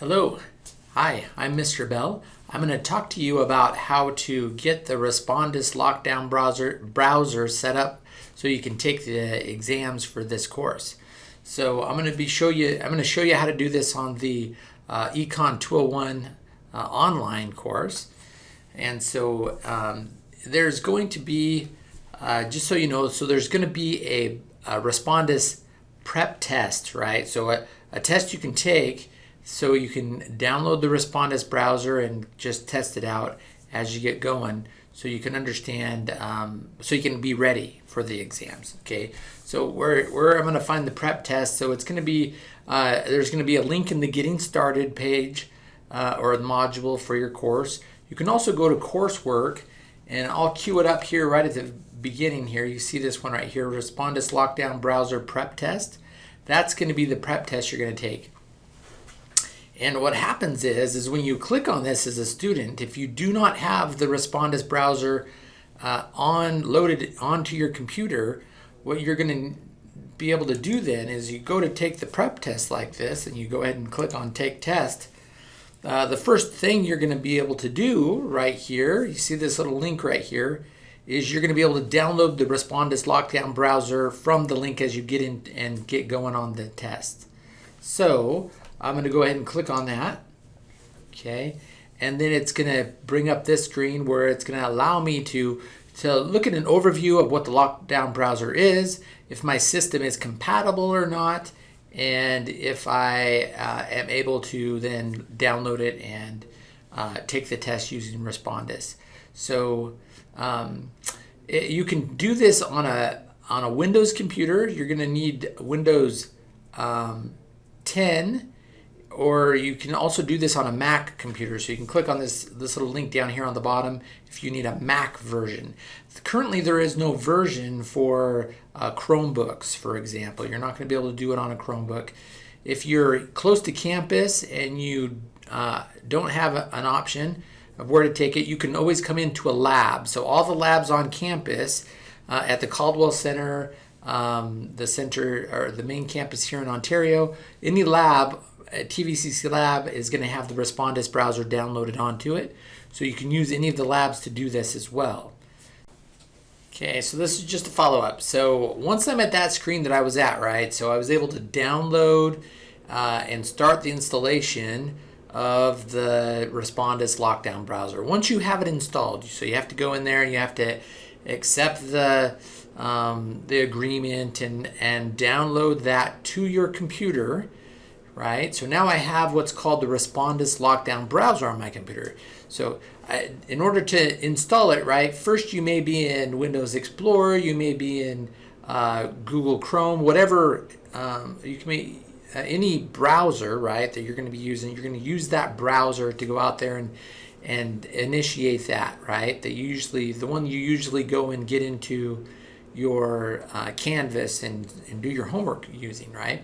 Hello. Hi, I'm Mr. Bell. I'm going to talk to you about how to get the Respondus Lockdown browser, browser set up so you can take the exams for this course. So I'm going to be show you I'm going to show you how to do this on the uh, Econ 201 uh, online course. And so um, there's going to be uh, just so you know, so there's going to be a, a Respondus prep test, right? So a, a test you can take so you can download the Respondus browser and just test it out as you get going so you can understand, um, so you can be ready for the exams, okay? So where, where I'm gonna find the prep test, so it's gonna be, uh, there's gonna be a link in the Getting Started page uh, or the module for your course. You can also go to coursework and I'll cue it up here right at the beginning here. You see this one right here, Respondus Lockdown Browser Prep Test. That's gonna be the prep test you're gonna take. And what happens is, is when you click on this as a student, if you do not have the Respondus browser uh, on loaded onto your computer, what you're going to be able to do then is you go to take the prep test like this and you go ahead and click on take test. Uh, the first thing you're going to be able to do right here, you see this little link right here, is you're going to be able to download the Respondus Lockdown browser from the link as you get in and get going on the test. So I'm going to go ahead and click on that. Okay. And then it's going to bring up this screen where it's going to allow me to, to look at an overview of what the lockdown browser is, if my system is compatible or not, and if I uh, am able to then download it and uh, take the test using Respondus. So um, it, you can do this on a on a Windows computer. You're going to need Windows um, 10 or you can also do this on a Mac computer. So you can click on this, this little link down here on the bottom if you need a Mac version. Currently there is no version for uh, Chromebooks, for example. You're not going to be able to do it on a Chromebook. If you're close to campus and you uh, don't have a, an option of where to take it, you can always come into a lab. So all the labs on campus uh, at the Caldwell Center, um, the center or the main campus here in Ontario, any lab TVCC Lab is going to have the Respondus browser downloaded onto it. So you can use any of the labs to do this as well. Okay, so this is just a follow-up. So once I'm at that screen that I was at, right, so I was able to download uh, and start the installation of the Respondus lockdown browser. Once you have it installed, so you have to go in there and you have to accept the um, the agreement and, and download that to your computer right? So now I have what's called the Respondus Lockdown browser on my computer. So I, in order to install it, right, first you may be in Windows Explorer, you may be in uh, Google Chrome, whatever, um, you can be, uh, any browser, right, that you're going to be using, you're going to use that browser to go out there and and initiate that, right? That usually, the one you usually go and get into your uh, Canvas and, and do your homework using, right?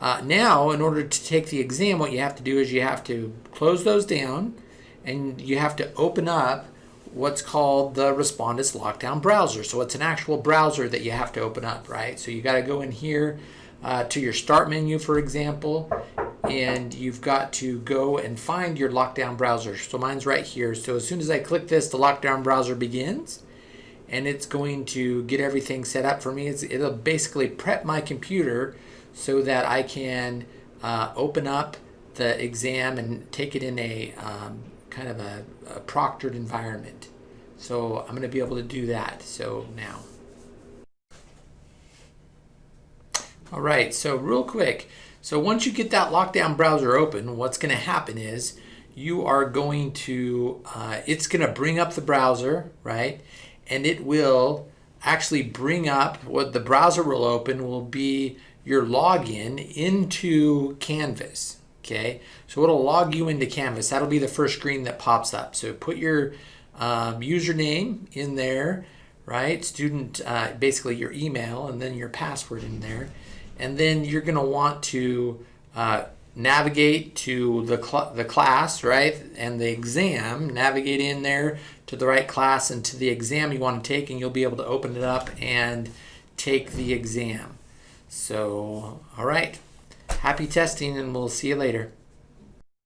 Uh, now, in order to take the exam, what you have to do is you have to close those down and you have to open up what's called the Respondus Lockdown browser. So it's an actual browser that you have to open up, right? So you got to go in here uh, to your start menu, for example, and you've got to go and find your lockdown browser. So mine's right here. So as soon as I click this, the lockdown browser begins and it's going to get everything set up for me. It's, it'll basically prep my computer so that I can uh, open up the exam and take it in a um, kind of a, a proctored environment. So I'm going to be able to do that. So now. All right, so real quick. So once you get that lockdown browser open, what's going to happen is you are going to, uh, it's going to bring up the browser, right? And it will actually bring up, what the browser will open will be your login into Canvas. Okay, so it'll log you into Canvas. That'll be the first screen that pops up. So put your um, username in there, right? Student, uh, basically your email, and then your password in there. And then you're going to want to uh, navigate to the, cl the class, right? And the exam, navigate in there to the right class and to the exam you want to take, and you'll be able to open it up and take the exam. So, all right. Happy testing, and we'll see you later.